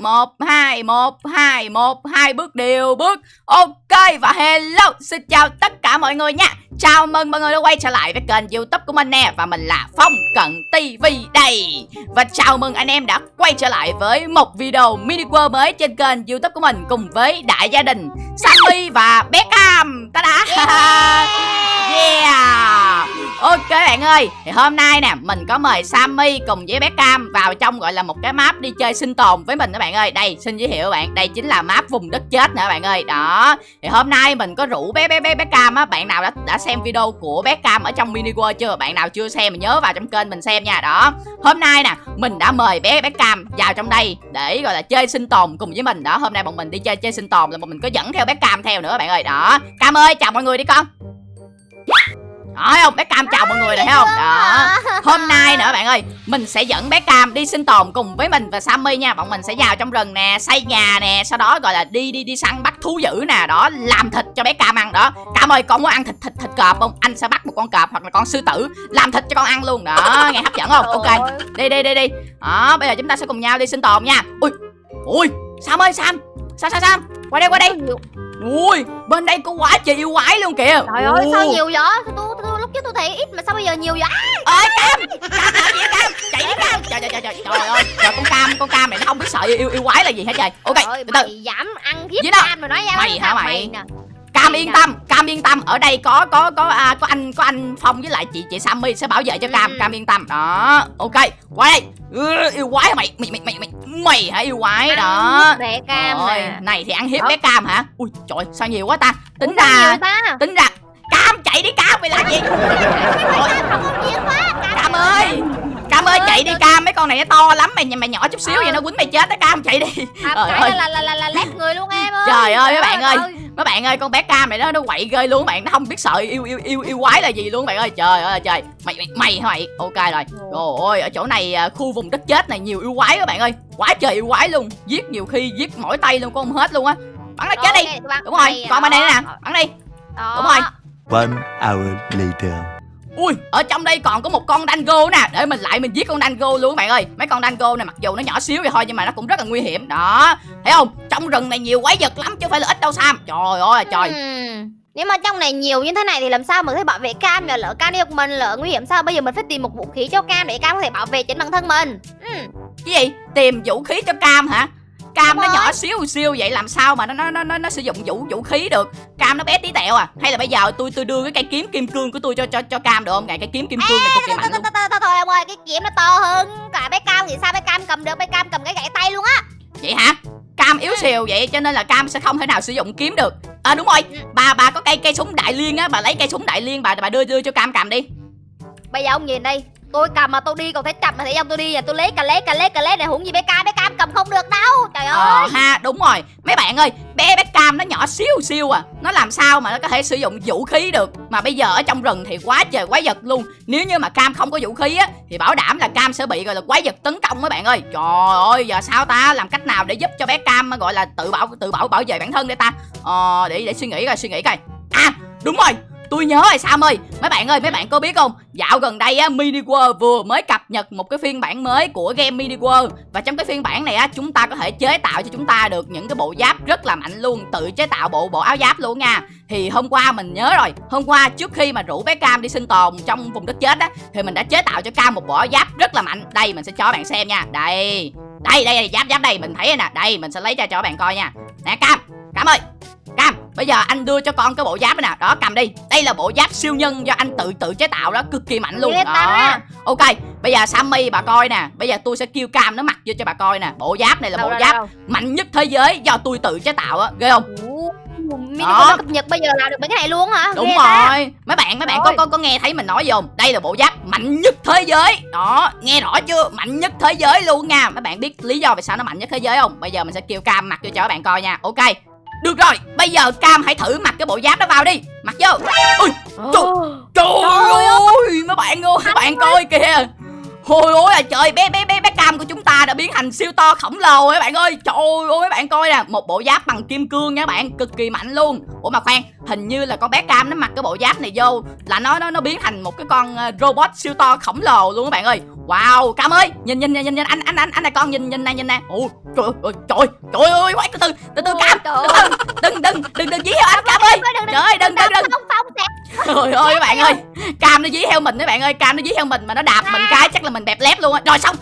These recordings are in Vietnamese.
một hai một hai một hai bước đều bước. Ok và hello xin chào tất cả mọi người nha. Chào mừng mọi người đã quay trở lại với kênh youtube của mình nè và mình là phong cận tv đây. Và chào mừng anh em đã quay trở lại với một video mini world mới trên kênh youtube của mình cùng với đại gia đình sammy và bé cam ta đã yeah Ok bạn ơi, thì hôm nay nè mình có mời Sammy cùng với bé Cam vào trong gọi là một cái map đi chơi sinh tồn với mình các bạn ơi. Đây, xin giới thiệu bạn, đây chính là map vùng đất chết nữa bạn ơi. Đó. Thì hôm nay mình có rủ bé bé bé bé Cam á, bạn nào đã đã xem video của bé Cam ở trong mini world chưa? Bạn nào chưa xem mình nhớ vào trong kênh mình xem nha. Đó. Hôm nay nè, mình đã mời bé bé Cam vào trong đây để gọi là chơi sinh tồn cùng với mình. Đó, hôm nay bọn mình đi chơi chơi sinh tồn là bọn mình có dẫn theo bé Cam theo nữa bạn ơi. Đó. Cam ơi, chào mọi người đi con đó thấy không? Bé cam chào mọi người này thấy không? đó. Hôm nay nữa bạn ơi mình sẽ dẫn bé cam đi sinh tồn cùng với mình và sammy nha. Bọn mình sẽ vào trong rừng nè xây nhà nè sau đó gọi là đi đi đi săn bắt thú dữ nè. Đó làm thịt cho bé cam ăn đó. Cam ơi con muốn ăn thịt thịt thịt cọp không? Anh sẽ bắt một con cọp hoặc là con sư tử làm thịt cho con ăn luôn. Đó nghe hấp dẫn không? Ok đi đi đi đi. Đó bây giờ chúng ta sẽ cùng nhau đi sinh tồn nha. Ui ui sam ơi sam. Sam sam sam? Qua đây qua đây. ui bên đây có quá trời yêu quái luôn kìa. Trời ơi sao nhiều vậy? Tôi, lúc trước tôi thấy ít mà sao bây giờ nhiều vậy ơi cam cam làm gì cam chạy đi cam trời trời trời trời trời ơi trời con cam con cam này nó không biết sợ yêu yêu quái là gì hết trời ok trời từ từ dám ăn hiếp cam rồi nói ra mày hả mày Cam yên tâm, Cam yên tâm, ở đây có có có à, có anh có anh Phong với lại chị chị Sammy sẽ bảo vệ cho Cam, ừ. Cam yên tâm. Đó, ok. Qua đây. Ừ, yêu quái mày, mày mày mày mày mày hả yêu quái đó. Bé Cam Rồi, này thì ăn hiếp bé Cam hả? Ui trời, sao nhiều quá ta? Tính Ủa, ra tính ra Cam chạy đi Cam mày làm gì? Cam ơi Cam ơi chạy đi Cam mấy con này nó to lắm mày mày nhỏ chút xíu vậy nó quýnh mày chết đó Cam chạy đi. À, Trời ơi. là là là là lép người luôn em ơi. Trời ơi mấy bạn ơi. Mấy bạn ơi con bé Cam này nó nó quậy ghê luôn bạn nó không biết sợ yêu yêu yêu yêu quái là gì luôn bạn ơi. Trời ơi trời. Mày mày mày hả mày? Ok rồi. Trời ơi ở chỗ này à, khu vùng đất chết này nhiều yêu quái các bạn ơi. Quá trời yêu quái luôn. Giết nhiều khi giết mỏi tay luôn con không hết luôn á. Bắn nó chết đi. Đúng rồi. Còn bên đây nè. Bắn đi. Đúng rồi. One hour later. Ui, ở trong đây còn có một con dango nè. Để mình lại mình giết con dango luôn các bạn ơi. Mấy con dango này mặc dù nó nhỏ xíu vậy thôi Nhưng mà nó cũng rất là nguy hiểm. Đó, thấy không? Trong rừng này nhiều quái vật lắm chứ không phải là ít đâu Sam. Trời ơi trời. Uhm. Nếu mà trong này nhiều như thế này thì làm sao mà có thể bảo vệ cam nhờ lỡ cam đi một mình? Lỡ nguy hiểm sao? Bây giờ mình phải tìm một vũ khí cho cam để cam có thể bảo vệ chính bản thân mình. Ừ. Cái gì? Tìm vũ khí cho cam hả cam nó nhỏ xíu xíu vậy làm sao mà nó nó nó nó, nó sử dụng vũ vũ khí được? Cam nó bé tí tẹo à? Hay là bây giờ tôi tôi đưa cái cây kiếm kim cương của tôi cho cho cho cam được không? Ngày cái kiếm kim cương này cực kỳ mạnh luôn. thôi ông ơi cái kiếm nó to hơn. Cả bé cam thì sao bé cam cầm được? Bé cam cầm cái gậy tay luôn á. Vậy hả? Cam yếu xìu vậy cho nên là cam sẽ không thể nào sử dụng kiếm được. À đúng rồi. Bà bà có cây cây súng đại liên á. Bà lấy cây súng đại liên bà bà đưa đưa cho cam cầm đi. Bây giờ ông nhìn đây tôi cầm mà tôi đi còn thấy chậm mà thấy ông tôi đi và tôi lấy cà lét cà lét cà lét này hủng gì bé cam bé cam cầm không được đâu. Trời ờ, ơi. ờ ha đúng rồi. Mấy bạn ơi bé bé cam nó nhỏ xíu xíu à. Nó làm sao mà nó có thể sử dụng vũ khí được? Mà bây giờ ở trong rừng thì quá trời quái vật luôn. Nếu như mà cam không có vũ khí á thì bảo đảm là cam sẽ bị gọi là quái vật tấn công mấy bạn ơi. Trời ơi giờ sao ta? Làm cách nào để giúp cho bé cam gọi là tự bảo tự bảo bảo vệ bản thân để ta? Ờ để để suy nghĩ coi suy nghĩ coi. À đúng rồi Tôi nhớ rồi Sam ơi. Mấy bạn ơi mấy bạn có biết không? Dạo gần đây á Mini World vừa mới cập nhật một cái phiên bản mới của game Mini World. Và trong cái phiên bản này á Chúng ta có thể chế tạo cho chúng ta được những cái bộ giáp rất là mạnh luôn. Tự chế tạo bộ bộ áo giáp luôn nha. Thì hôm qua mình nhớ rồi. Hôm qua trước khi mà rủ bé Cam đi sinh tồn trong vùng đất chết á Thì mình đã chế tạo cho Cam một bộ áo giáp rất là mạnh. Đây mình sẽ cho bạn xem nha. Đây. Đây đây, đây giáp giáp đây. Mình thấy nè. Đây mình sẽ lấy ra cho bạn coi nha. Nè Cam. Cam ơi. Cam. Bây giờ anh đưa cho con cái bộ giáp này nè. Đó cầm đi. Đây là bộ giáp siêu nhân do anh tự tự chế tạo đó. Cực kỳ mạnh luôn. Đó. Ok Bây giờ Sammy bà coi nè. Bây giờ tôi sẽ kêu Cam nó mặc vô cho bà coi nè. Bộ giáp này là đâu bộ giáp đâu. mạnh nhất thế giới Do tôi tự chế tạo á. Ghê không? Đó. cập nhật bây giờ làm được mấy cái này luôn hả? Đúng Ghê rồi. Ta. mấy bạn mấy bạn có, có có nghe thấy mình nói gì không? Đây là bộ giáp mạnh nhất thế giới. Đó nghe rõ chưa? Mạnh nhất thế giới luôn nha. Mấy bạn biết lý do vì sao nó mạnh nhất thế giới không? Bây giờ mình sẽ kêu cam mặc cho cho các bạn coi nha. Ok được rồi, bây giờ Cam hãy thử mặc cái bộ giáp đó vào đi. Mặc vô. Ui, trời, trời ơi, mấy bạn ơi, mấy bạn coi kìa. Ôi ôi là trời bé bé bé bé cam của chúng ta đã biến thành siêu to khổng lồ các bạn ơi. Trời ơi các bạn coi nè Một bộ giáp bằng kim cương nha các bạn Cực kỳ mạnh luôn. Ủa mà khoan Hình như là con bé cam nó mặc cái bộ giáp này vô Là nó nó nó biến thành một cái con ờ, robot siêu to khổng lồ luôn các bạn ơi. Wow cam ơi Nhìn nhìn nhìn nhìn anh anh anh anh này con nhìn nhìn này nhìn nè Ồ trời ơi trời trời ơi quay từ từ từ từ Trời ơi các bạn ơi. Cam nó dí theo mình các bạn ơi. Cam nó dí theo mình mà nó đạp mình cái chắc là mình bẹp lép luôn á. Rồi xong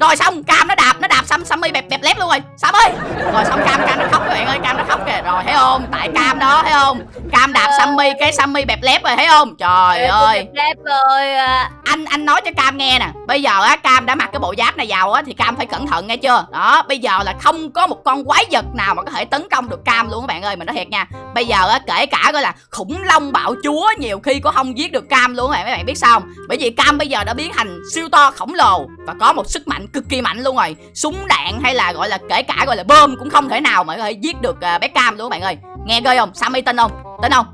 Rồi xong Cam nó đạp Nó đạp Sam Sammy bẹp bẹp lép luôn rồi. Sam ơi! Rồi xong Cam Cam nó khóc các bạn ơi Cam nó khóc kìa. Rồi thấy không? Tại Cam đó thấy không? Cam đạp Sammy Cái Sammy bẹp lép rồi thấy không? Trời ơi! đẹp rồi à. anh anh nói cho cam nghe nè. Bây giờ á cam đã mặc cái bộ giáp này vào á thì cam phải cẩn thận nghe chưa? Đó bây giờ là không có một con quái vật nào mà có thể tấn công được cam luôn các bạn ơi mình nói thiệt nha. Bây giờ á kể cả gọi là khủng long bạo chúa nhiều khi cũng không giết được cam luôn các bạn mấy bạn biết sao không? bởi vì cam bây giờ đã biến thành siêu to khổng lồ và có một sức mạnh cực kỳ mạnh luôn rồi. Súng đạn hay là gọi là kể cả gọi là bơm cũng không thể nào mà có thể giết được à, bé cam luôn các bạn ơi. Nghe ghê không? Sammy tin không? Tin không?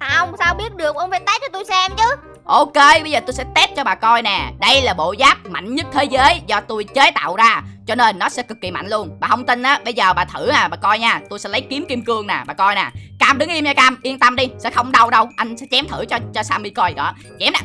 Không sao biết được? Ông phải test cho tôi xem chứ. Ok, bây giờ tôi sẽ test cho bà coi nè. Đây là bộ giáp mạnh nhất thế giới do tôi chế tạo ra Cho nên nó sẽ cực kỳ mạnh luôn Bà không tin á, bây giờ bà thử à, bà coi nha Tôi sẽ lấy kiếm kim cương nè, bà coi nè Cam đứng im nha Cam, yên tâm đi, sẽ không đau đâu Anh sẽ chém thử cho cho Sammy coi đó Chém nè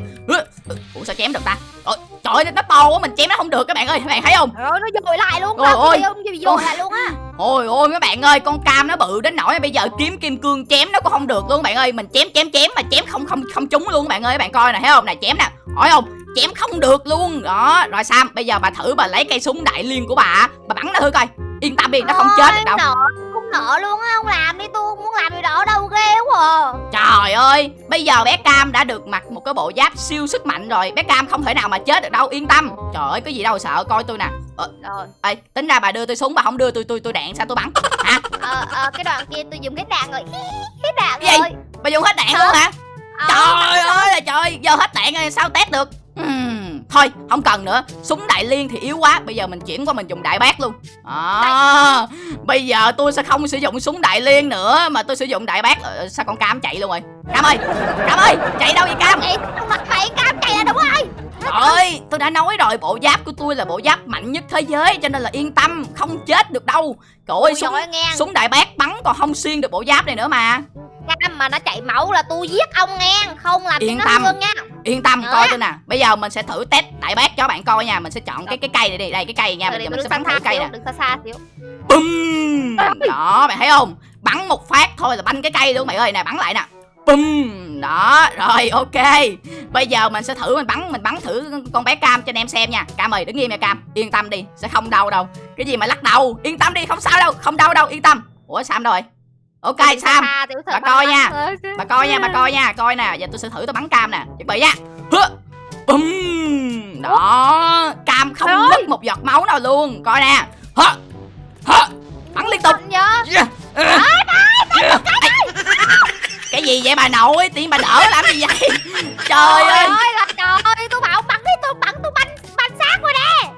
Ủa sao chém được ta Ôi, Trời ơi, nó to quá, mình chém nó không được các bạn ơi Các bạn thấy không Rồi nó dồi lại luôn Ôi, ôi. dồi lại luôn á Ôi ôi mấy bạn ơi, con cam nó bự đến nỗi bây giờ kiếm kim cương chém nó cũng không được luôn các bạn ơi. Mình chém chém chém mà chém không không không trúng luôn các bạn ơi. Các bạn coi nè, thấy không? Nè chém nè. Hỏi không? Chém không được luôn. Đó, rồi Sam, bây giờ bà thử bà lấy cây súng đại liên của bà, bà bắn nó thử coi. Yên tâm đi, nó không chết được đâu. Nợ Không nợ luôn á Ông làm đi tôi không muốn làm gì đó đâu ghê quá à. Trời ơi, bây giờ bé Cam đã được mặc một cái bộ giáp siêu sức mạnh rồi. Bé Cam không thể nào mà chết được đâu, yên tâm. Trời ơi, cái gì đâu sợ, coi tôi nè. Ờ, Rồi ê, tính ra bà đưa tôi súng bà không đưa tôi tôi tôi đạn sao tôi bắn? Hả? ờ, ờ, Cái đoạn kia tôi dùng hết đạn rồi Hết đạn gì? rồi Bà dùng hết đạn luôn hả? Ờ, Trời ơi là trời Giờ hết đạn rồi sao test được Thôi không cần nữa. Súng đại liên thì yếu quá. Bây giờ mình chuyển qua mình dùng đại bác luôn. À, Bây giờ tôi sẽ không sử dụng súng đại liên nữa Mà tôi sử dụng đại bác. Ờ, Sao con cam chạy luôn rồi? Cam ơi Cam ơi Chạy đâu vậy cam? Mặt mày cam chạy là đúng rồi ơi Tôi đã nói rồi Bộ giáp của tôi là bộ giáp mạnh nhất thế giới Cho nên là yên tâm Không chết được đâu. Trời ơi súng, súng đại bác bắn còn không xuyên được bộ giáp này nữa mà. Cam mà nó chạy máu là tôi giết ông nghe. Không làm cho Yên nó tâm. thương nha Yên tâm coi tôi nè. Bây giờ mình sẽ thử test đại bác cho bạn coi nha. Mình sẽ chọn cái cái cây này đi. Đây cái cây nha. Bây giờ mình sẽ bắn thử cây nè. Đứng xa xa xíu. Bum Đó bạn thấy không? Bắn một phát thôi là banh cái cây luôn bạn ơi. Nè bắn lại nè. Bum Đó rồi ok. Bây giờ mình sẽ thử mình bắn Mình bắn thử con bé Cam cho anh em xem nha. Cam ơi đứng im nha Cam. Yên tâm đi Sẽ không đau đâu. Cái gì mà lắc đầu? Yên tâm đi không sao đâu Không đau đâu yên tâm. Ủa Sam đâu rồi Ok xa Sam. bà coi nha. Bà coi nha bà coi nha. Coi nè Giờ tôi sẽ thử tôi bắn Cam nè. Chuẩn bị nha. Bum Đó Cam không Trời một giọt máu nào luôn. Coi nè. Bắn liên tục. Yeah. Cái gì vậy bà nội? Tiếng bà đỡ làm gì vậy? Trời ơi. ơi là trời. Ơi tôi bảo bắn đi tôi bắn tôi bắn bắn xác rồi nè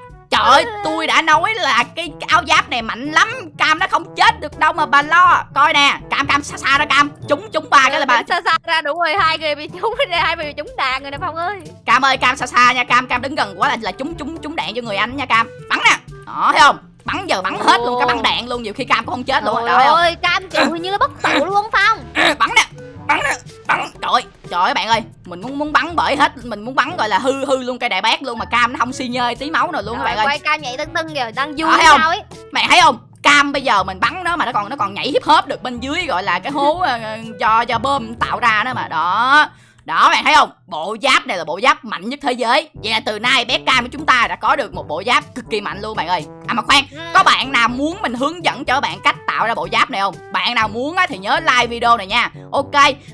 ơi tôi đã nói là cái, áo giáp này mạnh lắm. Cam nó không chết được đâu mà bà lo. Coi nè cam cam xa xa ra cam. Chúng chúng ba cái là bà xa xa ra đúng rồi hai người bị trúng hai người bị trúng đạn rồi nè phong ơi. Cam ơi cam xa xa nha cam cam đứng gần quá là là chúng chúng chúng đạn cho người anh nha cam. Bắn nè. Đó thấy không? Bắn giờ bắn hết luôn cái bắn đạn luôn nhiều khi cam cũng không chết luôn Trời không? ơi cam kiểu như bất tử luôn phong. Bắn nè bắn nè bắn. Trời ơi trời ơi bạn ơi mình muốn muốn bắn bởi hết mình muốn bắn gọi là hư hư luôn cây đại bác luôn mà cam nó không xi nhơi tí máu nào luôn các Rồi, bạn ơi. quay cam nhảy tưng tưng kìa đang vui thấy không? sao ấy. Mày thấy không? Cam bây giờ mình bắn nó mà nó còn nó còn nhảy hip hop được bên dưới gọi là cái hố ờ, do do bơm tạo ra đó mà. Đó đó bạn thấy không? Bộ giáp này là bộ giáp mạnh nhất thế giới. Vậy là từ nay bé cam của chúng ta đã có được một bộ giáp cực kỳ mạnh luôn bạn ơi. À mà khoan Ừ. có bạn nào muốn mình hướng dẫn cho bạn cách tạo ra bộ giáp này không? Bạn nào muốn á, thì nhớ like video này nha. Ok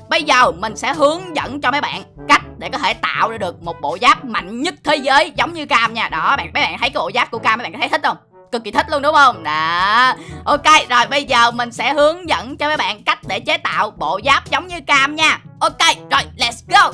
bây giờ mình sẽ hướng dẫn cho mấy bạn cách để có thể tạo ra được một bộ giáp mạnh nhất thế giới giống như cam nha. Đó bạn mấy bạn thấy cái bộ giáp của cam mấy bạn có thấy thích không cực kỳ thích luôn đúng không? Đó. Ok rồi bây giờ mình sẽ hướng dẫn cho mấy bạn cách để chế tạo bộ giáp giống như cam nha. Ok rồi let's go.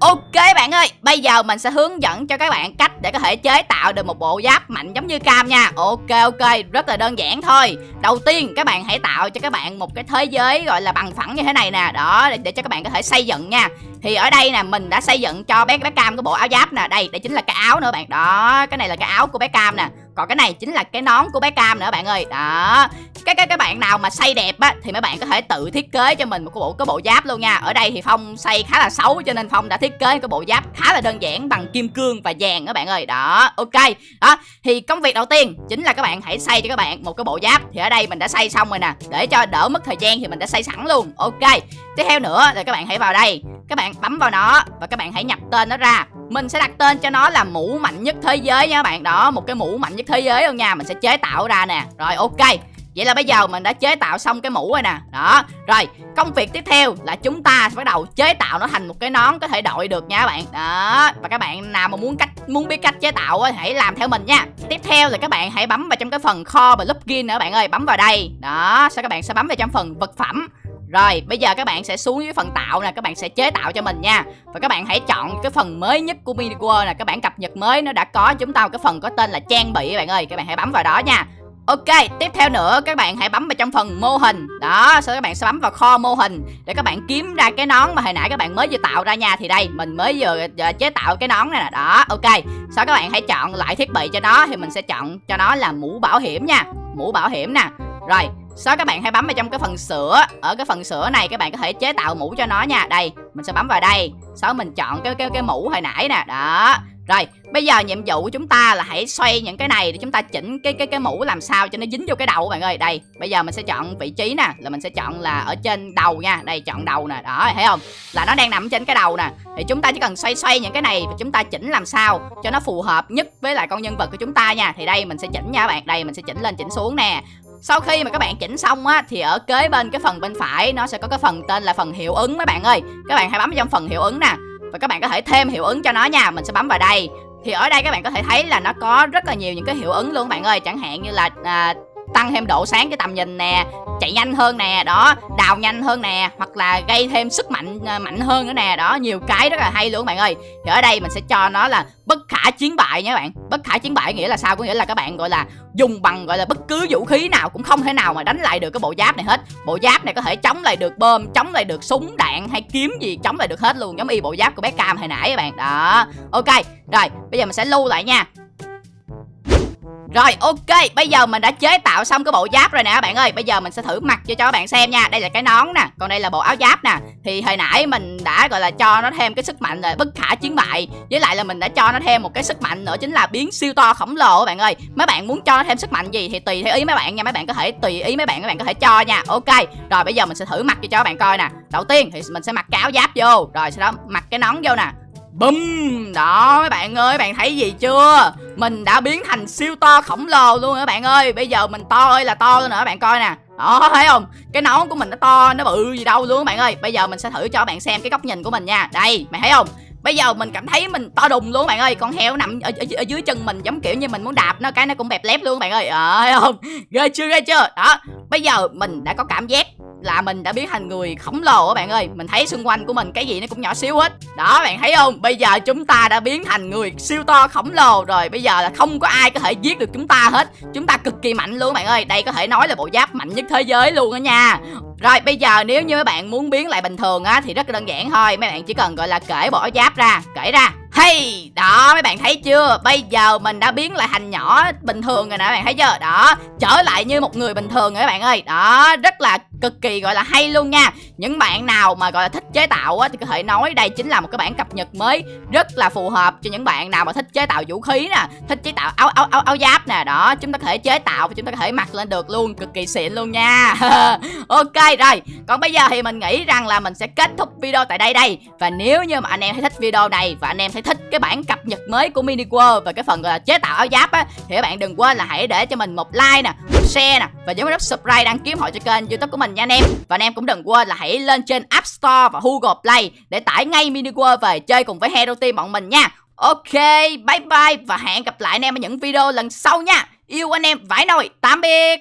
Ok bạn ơi, bây giờ mình sẽ hướng dẫn cho các bạn cách để có thể chế tạo được một bộ giáp mạnh giống như cam nha. Ok ok, rất là đơn giản thôi. Đầu tiên các bạn hãy tạo cho các bạn một cái thế giới gọi là bằng phẳng như thế này nè. Đó, để, để cho các bạn có thể xây dựng nha. Thì ở đây nè, mình đã xây dựng cho bé bé cam cái bộ áo giáp nè. Đây, đây chính là cái áo nữa bạn. Đó, cái này là cái áo của bé cam nè. Còn cái này chính là cái nón của bé cam nữa bạn ơi. Đó. Cái cái các bạn nào mà xây đẹp á thì mấy bạn có thể tự thiết kế cho mình một cái bộ cái bộ giáp luôn nha. Ở đây thì phong xây khá là xấu cho nên phong đã thiết kế cái bộ giáp khá là đơn giản bằng kim cương và vàng đó bạn ơi. Đó ok. Đó thì công việc đầu tiên chính là các bạn hãy xây cho các bạn một cái bộ giáp. Thì ở đây mình đã xây xong rồi nè. Để cho đỡ mất thời gian thì mình đã xây sẵn luôn. Ok. Tiếp theo nữa là các bạn hãy vào đây các bạn bấm vào nó và các bạn hãy nhập tên nó ra. Mình sẽ đặt tên cho nó là mũ mạnh nhất thế giới nha các bạn. Đó, một cái mũ mạnh nhất thế giới luôn nha. Mình sẽ chế tạo ra nè. Rồi, ok. Vậy là bây giờ mình đã chế tạo xong cái mũ rồi nè. Đó. Rồi, công việc tiếp theo là chúng ta sẽ bắt đầu chế tạo nó thành một cái nón có thể đội được nha các bạn. Đó. Và các bạn nào mà muốn cách, muốn biết cách chế tạo thì hãy làm theo mình nha. Tiếp theo là các bạn hãy bấm vào trong cái phần kho và plugin nữa bạn ơi. Bấm vào đây. Đó, Sau các bạn sẽ bấm vào trong phần vật phẩm rồi bây giờ các bạn sẽ xuống dưới phần tạo nè Các bạn sẽ chế tạo cho mình nha Và các bạn hãy chọn cái phần mới nhất của Mini World nè Các bạn cập nhật mới nó đã có chúng ta một cái phần có tên là trang bị các bạn ơi Các bạn hãy bấm vào đó nha Ok, tiếp theo nữa các bạn hãy bấm vào trong phần mô hình Đó, sau đó các bạn sẽ bấm vào kho mô hình Để các bạn kiếm ra cái nón mà hồi nãy các bạn mới vừa tạo ra nha Thì đây, mình mới vừa, vừa chế tạo cái nón này nè Đó, ok Sau đó các bạn hãy chọn lại thiết bị cho nó Thì mình sẽ chọn cho nó là mũ bảo hiểm nha Mũ bảo hiểm nè Rồi, sau các bạn hãy bấm vào trong cái phần sữa Ở cái phần sữa này các bạn có thể chế tạo mũ cho nó nha Đây, mình sẽ bấm vào đây Sau mình chọn cái cái cái mũ hồi nãy nè Đó rồi, bây giờ nhiệm vụ của chúng ta là hãy xoay những cái này để chúng ta chỉnh cái cái cái mũ làm sao cho nó dính vô cái đầu các bạn ơi. Đây, bây giờ mình sẽ chọn vị trí nè, là mình sẽ chọn là ở trên đầu nha. Đây chọn đầu nè, đó thấy không? Là nó đang nằm trên cái đầu nè. Thì chúng ta chỉ cần xoay xoay những cái này và chúng ta chỉnh làm sao cho nó phù hợp nhất với lại con nhân vật của chúng ta nha. Thì đây mình sẽ chỉnh nha các bạn. Đây mình sẽ chỉnh lên chỉnh xuống nè. Sau khi mà các bạn chỉnh xong á thì ở kế bên cái phần bên phải nó sẽ có cái phần tên là phần hiệu ứng mấy bạn ơi. Các bạn hãy bấm vào trong phần hiệu ứng nè và các bạn có thể thêm hiệu ứng cho nó nha mình sẽ bấm vào đây thì ở đây các bạn có thể thấy là nó có rất là nhiều những cái hiệu ứng luôn bạn ơi chẳng hạn như là à, tăng thêm độ sáng cái tầm nhìn nè, chạy nhanh hơn nè, đó, đào nhanh hơn nè, hoặc là gây thêm sức mạnh ờ, mạnh hơn nữa nè, đó, nhiều cái rất là hay luôn bạn ơi. Thì ở đây mình sẽ cho nó là bất khả chiến bại nha các bạn. Bất khả chiến bại nghĩa là sao? Có nghĩa là các bạn, gọi là, dùng bằng, gọi là, bất cứ vũ khí nào cũng không thể nào mà đánh lại được cái bộ giáp này hết. Bộ giáp này có thể chống lại được bơm, chống lại được súng, đạn hay kiếm gì, chống lại được hết luôn, giống y bộ giáp của bé cam hồi nãy các bạn. Đó, ok, rồi, bây giờ mình sẽ lưu lại nha rồi, ok, Bây giờ mình đã chế tạo xong cái bộ giáp rồi nè các bạn ơi. Bây giờ mình sẽ thử mặc cho cho các bạn xem nha. Đây là cái nón nè, Còn đây là bộ áo giáp nè. Thì hồi nãy mình đã, gọi là, cho nó thêm cái sức mạnh là bất khả chiến bại. Với lại là mình đã cho nó thêm một cái sức mạnh nữa, Chính là biến siêu to khổng lồ các bạn ơi. Mấy bạn muốn cho nó thêm sức mạnh gì thì tùy theo ý mấy bạn nha. Mấy bạn có thể, tùy ý mấy bạn, các bạn có thể cho nha. Ok, Rồi bây giờ mình sẽ thử mặc cho cho các bạn coi nè. Đầu tiên thì mình sẽ mặc cái áo giáp vô. Rồi sau đó mặc cái nón vô nè. Bum. Đó, mấy bạn ơi, bạn thấy gì chưa? Mình đã biến thành siêu to khổng lồ luôn các bạn ơi. Bây giờ mình to ơi là to luôn nữa bạn coi nè. Đó, thấy không? Cái nón của mình nó to, nó bự gì đâu luôn các bạn ơi. Bây giờ mình sẽ thử cho các bạn xem cái góc nhìn của mình nha. Đây, mày thấy không? Bây giờ mình cảm thấy mình to đùng luôn bạn ơi. Con heo nằm ở, ở, ở dưới chân mình giống kiểu như mình muốn đạp nó Cái nó cũng bẹp lép luôn bạn ơi. Ờ thấy không Ghê chưa ghê chưa? Đó Bây giờ mình đã có cảm giác là mình đã biến thành người khổng lồ các bạn ơi. Mình thấy xung quanh của mình cái gì nó cũng nhỏ xíu hết. Đó bạn thấy không? Bây giờ chúng ta đã biến thành người siêu to khổng lồ rồi. Bây giờ là không có ai có thể giết được chúng ta hết. Chúng ta cực kỳ mạnh luôn bạn ơi. Đây có thể nói là bộ giáp mạnh nhất thế giới luôn đó nha rồi bây giờ nếu như mấy bạn muốn biến lại bình thường á Thì rất là đơn giản thôi. Mấy bạn chỉ cần gọi là kể bộ giáp ra Kể ra Hey, đó mấy bạn thấy chưa? Bây giờ mình đã biến lại thành nhỏ bình thường rồi nè các bạn thấy chưa? Đó, trở lại như một người bình thường rồi các bạn ơi. Đó, rất là cực kỳ gọi là hay luôn nha. Những bạn nào mà gọi là thích chế tạo á Thì có thể nói đây chính là một cái bản cập nhật mới Rất là phù hợp cho những bạn nào mà thích chế tạo vũ khí nè Thích chế tạo áo áo áo, áo giáp nè. Đó, chúng ta có thể chế tạo và chúng ta có thể mặc lên được luôn Cực kỳ xịn luôn nha. Ok rồi, còn bây giờ thì mình nghĩ rằng là mình sẽ kết thúc video tại đây đây. Và nếu như mà anh em thấy thích video này Và anh em thấy thích cái bản cập nhật mới của Mini World Và cái phần gọi là chế tạo áo giáp á. Thì các bạn đừng quên là hãy để cho mình một like nè Một share nè Và nhấn nút subscribe đăng ký hội cho kênh youtube của mình nha anh em. Và anh em cũng đừng quên là hãy lên trên App Store và Google Play Để tải ngay Mini World về chơi cùng với Hero Team bọn mình nha. Ok, bye bye và hẹn gặp lại anh em ở những video lần sau nha. Yêu anh em vãi nồi, tạm biệt.